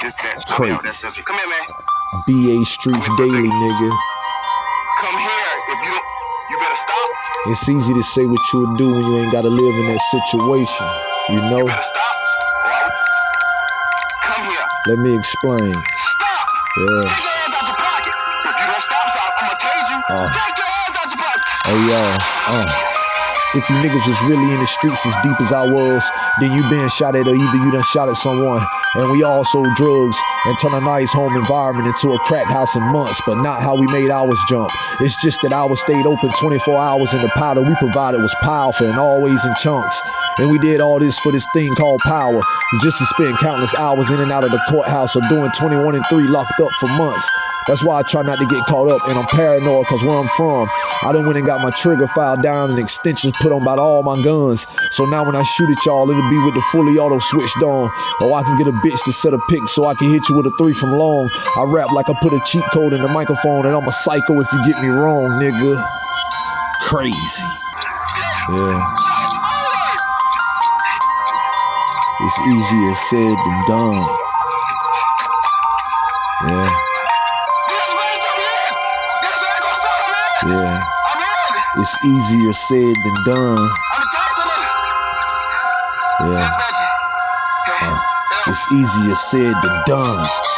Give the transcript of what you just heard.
Dispatch. Come here, that's it. Come here, man. BA Streets Daily, nigga. Come here. If you you better stop. It's easy to say what you would do when you ain't gotta live in that situation. You know? You better stop. Would... Come here. Let me explain. Stop. Yeah. Take your hands out your pocket. If you don't stop, so I'm gonna tase you. Uh. Take your hands out your pocket. Hey yo, uh. If you niggas was really in the streets as deep as I was, then you been shot at or either you done shot at someone. And we all sold drugs and turn a nice home environment into a crack house in months, but not how we made ours jump. It's just that ours stayed open 24 hours and the powder we provided was powerful and always in chunks. And we did all this for this thing called power, just to spend countless hours in and out of the courthouse or doing 21 and 3 locked up for months. That's why I try not to get caught up, and I'm paranoid because where I'm from, I done went and got my trigger file down and extensions put on about all my guns. So now when I shoot at y'all, it'll be with the fully auto switched on. Or I can get a bitch to set a pick so I can hit you with a three from long. I rap like I put a cheat code in the microphone, and I'm a psycho if you get me wrong, nigga. Crazy. Yeah. It's easier said than done. Yeah, yeah. It's easier said than done. Yeah. It's easier said than done.